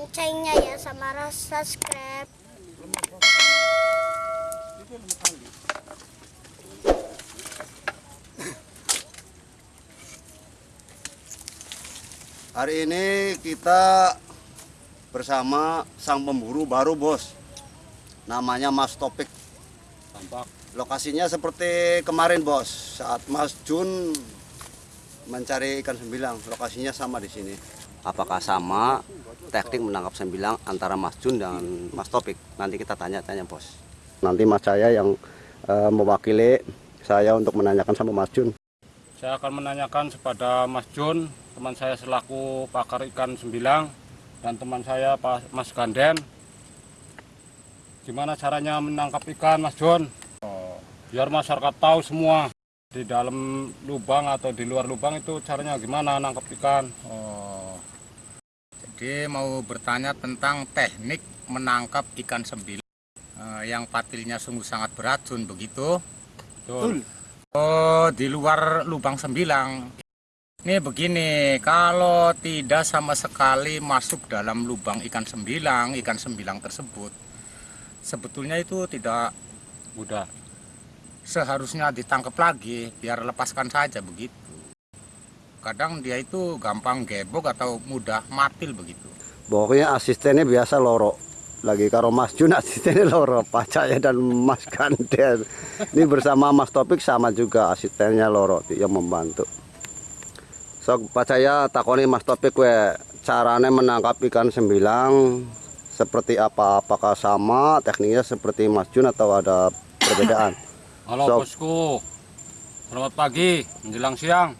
loncengnya ya sama rasa subscribe. Hari ini kita bersama sang pemburu baru bos. Namanya Mas Topik. Tampak. Lokasinya seperti kemarin bos. Saat Mas Jun mencari ikan sembilang Lokasinya sama di sini. Apakah sama teknik menangkap sembilang antara Mas Jun dan Mas Topik Nanti kita tanya-tanya bos. Nanti Mas saya yang eh, mewakili saya untuk menanyakan sama Mas Jun. Saya akan menanyakan kepada Mas Jun teman saya selaku pakar ikan sembilang dan teman saya Pak Mas Ganden. Gimana caranya menangkap ikan Mas Jun? Oh, biar masyarakat tahu semua di dalam lubang atau di luar lubang itu caranya gimana nangkap ikan. Oh, jadi mau bertanya tentang teknik menangkap ikan sembilan eh, yang patilnya sungguh sangat beracun begitu. Betul. Oh, di luar lubang sembilang. Ini begini, kalau tidak sama sekali masuk dalam lubang ikan sembilang, ikan sembilang tersebut, sebetulnya itu tidak mudah seharusnya ditangkap lagi, biar lepaskan saja begitu. Kadang dia itu gampang gebok atau mudah matil begitu. Pokoknya asistennya biasa loro. Lagi karo Mas Jun asistennya loro, Pak Cahya dan Mas Ganden. Ini bersama Mas Topik sama juga asistennya loro yang membantu. So Pak Cahya takoni Mas Topik we caranya menangkap ikan sembilang seperti apa? Apakah sama tekniknya seperti Mas Jun atau ada perbedaan? halo So- bosku selamat pagi menjelang siang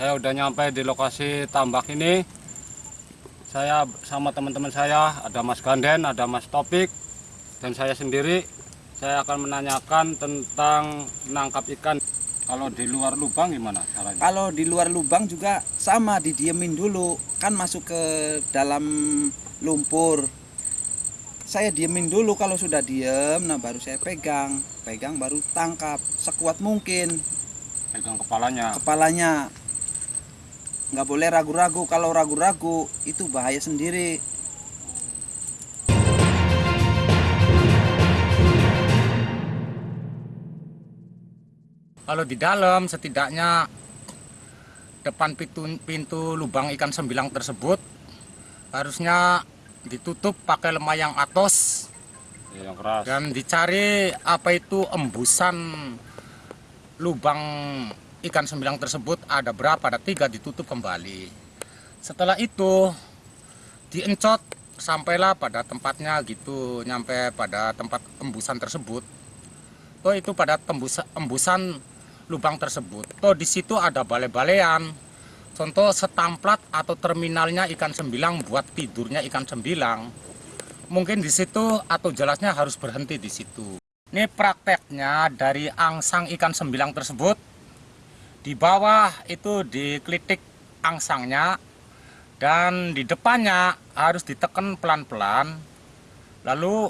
saya udah nyampe di lokasi tambak ini. Saya sama teman-teman saya ada Mas Ganden ada Mas Topik dan saya sendiri. Saya akan menanyakan tentang menangkap ikan. Kalau di luar lubang gimana caranya? Kalau di luar lubang juga sama didiemin dulu, kan masuk ke dalam lumpur. Saya diemin dulu kalau sudah diem, nah baru saya pegang, pegang baru tangkap sekuat mungkin. Pegang kepalanya. Kepalanya. Nggak boleh ragu-ragu, kalau ragu-ragu itu bahaya sendiri. Kalau di dalam setidaknya depan pintu, pintu lubang ikan sembilang tersebut harusnya ditutup pakai lemah yang atos Ya, yang keras dan dicari apa itu embusan lubang ikan sembilang tersebut ada berapa? Ada tiga ditutup kembali. Setelah itu diencot sampailah pada tempatnya gitu nyampe pada tempat embusan tersebut. Oh itu pada tembus embusan lubang tersebut. Oh di situ ada balai-balean contoh setamplat atau terminalnya ikan sembilang buat tidurnya ikan sembilang. Mungkin di situ atau jelasnya harus berhenti di situ. Ini prakteknya dari angsang ikan sembilang tersebut. Di bawah itu diklitik angsangnya dan di depannya harus ditekan pelan-pelan. Lalu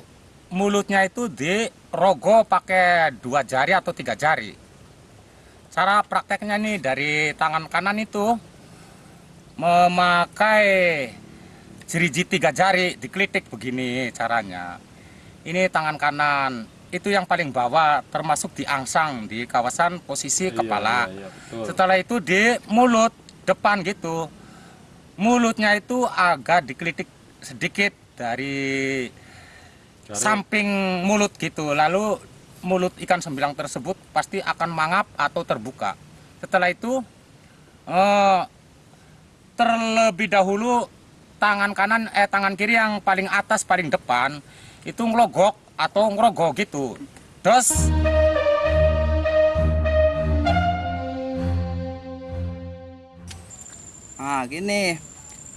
mulutnya itu dirogoh pakai dua jari atau tiga jari. Cara prakteknya nih dari tangan kanan itu memakai jeriji tiga jari diklitik begini caranya ini tangan kanan itu yang paling bawah termasuk di angsang di kawasan posisi Iya, kepala. iya, iya, setelah itu di mulut depan gitu. Mulutnya itu agak diklitik sedikit dari Jari. samping mulut gitu. Lalu mulut ikan sembilang tersebut pasti akan mangap atau terbuka. Setelah itu eh, terlebih dahulu tangan kanan eh tangan kiri yang paling atas paling depan itu ngelogok atau ngerogoh gitu terus Nah gini,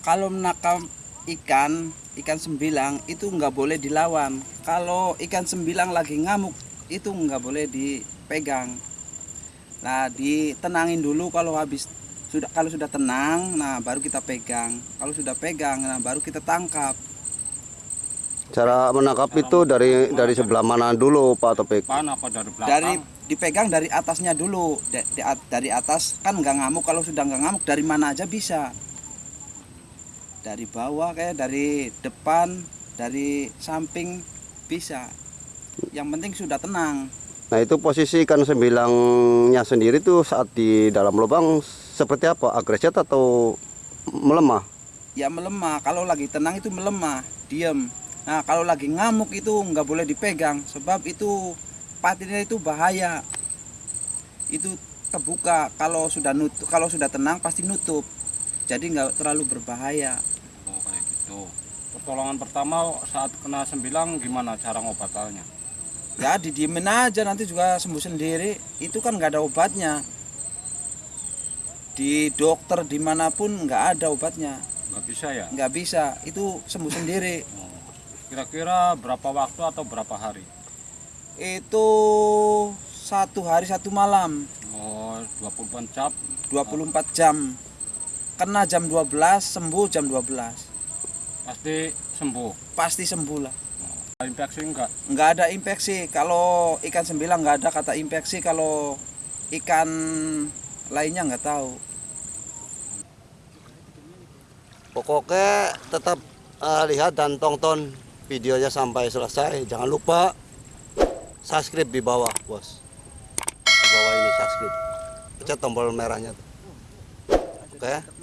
kalau menangkap ikan, ikan sembilang itu nggak boleh dilawan. Kalau ikan sembilang lagi ngamuk itu nggak boleh dipegang. Nah ditenangin dulu kalau habis sudah kalau sudah tenang, nah baru kita pegang. Kalau sudah pegang, nah baru kita tangkap. Cara menangkap itu dari dari sebelah mana dulu Pak Topik? depan apa dari belakang. Dari dipegang dari atasnya dulu. Dari atas kan nggak ngamuk. Kalau sudah nggak ngamuk dari mana aja bisa. Dari bawah kayak dari depan dari samping bisa. Yang penting sudah tenang. Nah itu posisi ikan sembilangnya sendiri tuh saat di dalam lubang seperti apa? Agresif atau melemah? ya melemah. Kalau lagi tenang itu melemah diem nah kalau lagi ngamuk itu nggak boleh dipegang sebab itu patinnya itu bahaya. Itu kebuka kalau sudah nutup kalau sudah tenang pasti nutup. Jadi nggak terlalu berbahaya. Oh kayak gitu. Pertolongan pertama saat kena sembilang gimana cara ngobatannya? ya didiemin aja nanti juga sembuh sendiri. Itu kan nggak ada obatnya. Di dokter di mana pun nggak ada obatnya. Nggak bisa ya? nggak bisa. Itu sembuh sendiri. Oh. Kira-kira berapa waktu atau berapa hari? itu satu hari satu malam Oh 24 jam. 24 jam kena jam 12 sembuh jam 12 Pasti sembuh. pasti sembuh lah Infeksi enggak? nggak ada infeksi kalau ikan sembilang nggak ada kata infeksi kalau ikan lainnya nggak tahu Pokoknya tetap eh, lihat dan tonton videonya sampai selesai. Jangan lupa subscribe di bawah, bos. Di bawah ini subscribe. Pencet tombol merahnya. Oke.